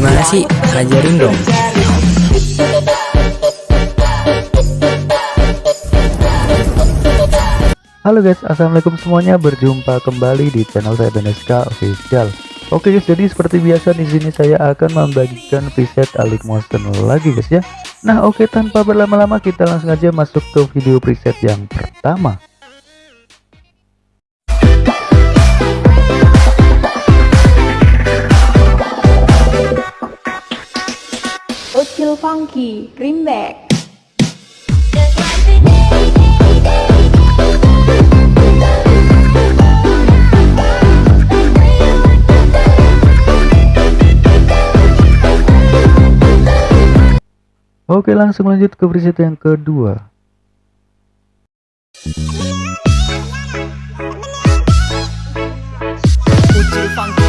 Gimana sih? Ajarin dong. Halo guys, assalamualaikum semuanya. Berjumpa kembali di channel saya Beneska Official. Oke guys, jadi seperti biasa di sini saya akan membagikan preset Alik Motion lagi guys ya. Nah oke tanpa berlama-lama kita langsung aja masuk ke video preset yang pertama. Funky Remake Oke langsung lanjut ke preset yang kedua. Ucil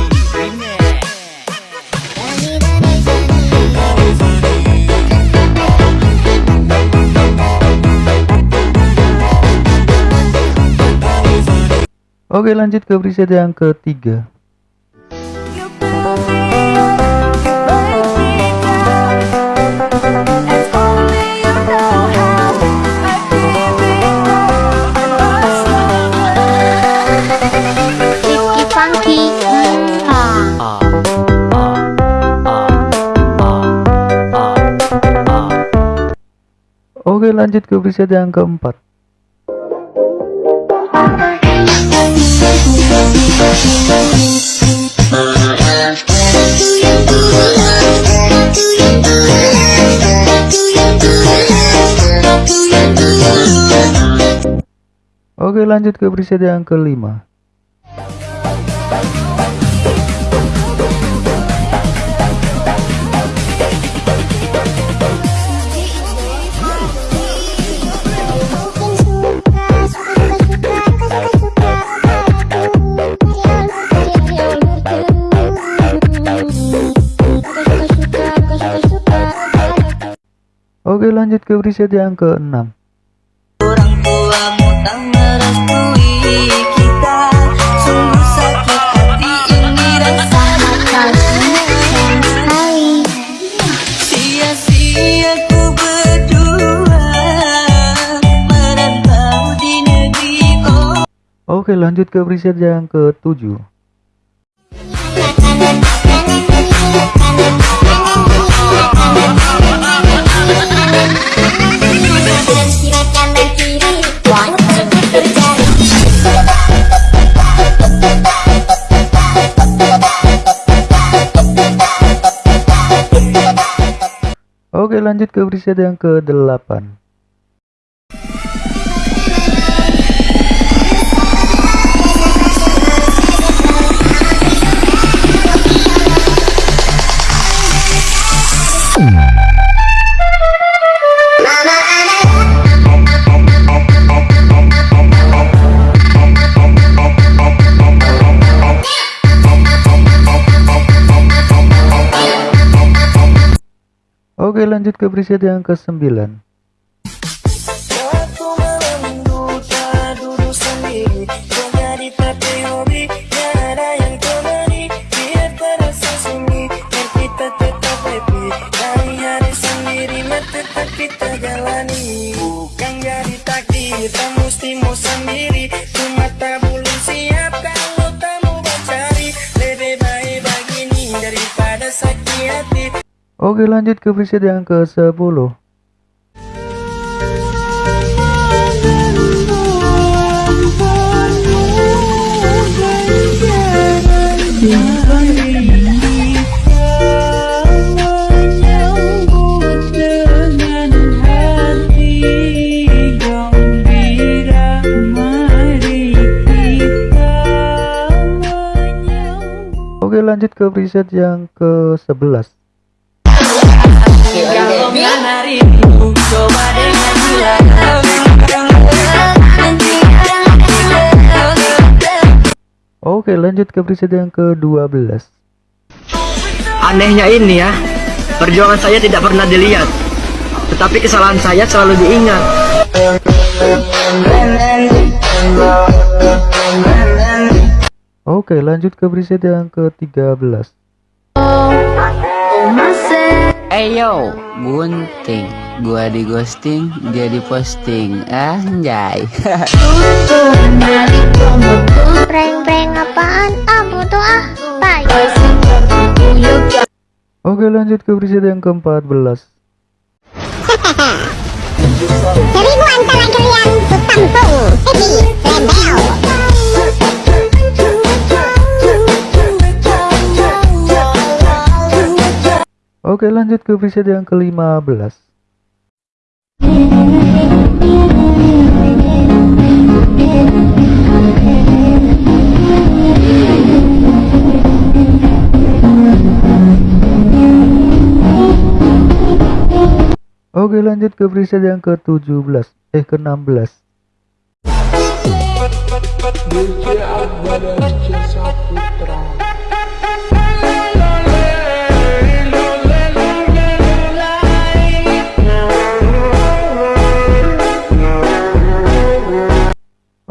Oke lanjut ke preset yang ketiga. Oke lanjut ke preset yang keempat Oke lanjut ke preset yang kelima. Oke lanjut ke preset yang keenam Oke lanjut ke preset yang ketujuh. Oke lanjut ke preset yang ke-8 Dari hari sendiri Mah tetap kita jalani. Bukan jadi takdir Tak mesti mau sendiri Oke lanjut ke preset yang ke-10 Oke lanjut ke preset yang ke-11 Kalau harimu Coba dengan gila Oke lanjut ke preset yang ke-12 Anehnya ini ya, perjuangan saya tidak pernah dilihat, tetapi kesalahan saya selalu diingat. Oke lanjut ke preset yang ke-13 Eyo, bunting. Gua di ghosting, dia di posting. Anjay. Prank-prank apaan? Ah, butuh ah. Bye. Oke lanjut ke preset yang ke-14 Seribu antara kalian ku tampung. Oke lanjut ke preset yang ke-15 Oke lanjut ke preset yang ke-17 Eh ke-16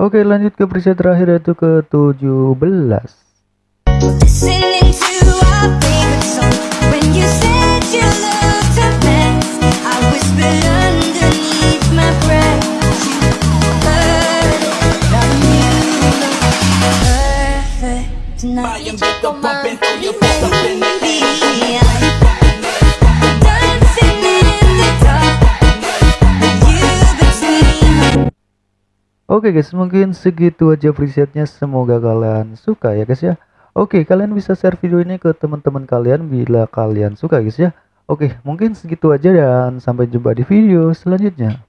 Oke lanjut ke preset terakhir yaitu ke-17 Listening to our favorite song. When you said Oke guys, mungkin segitu aja presetnya. Semoga kalian suka ya guys ya. Oke, kalian bisa share video ini ke teman-teman kalian bila kalian suka guys ya. Oke, mungkin segitu aja dan sampai jumpa di video selanjutnya.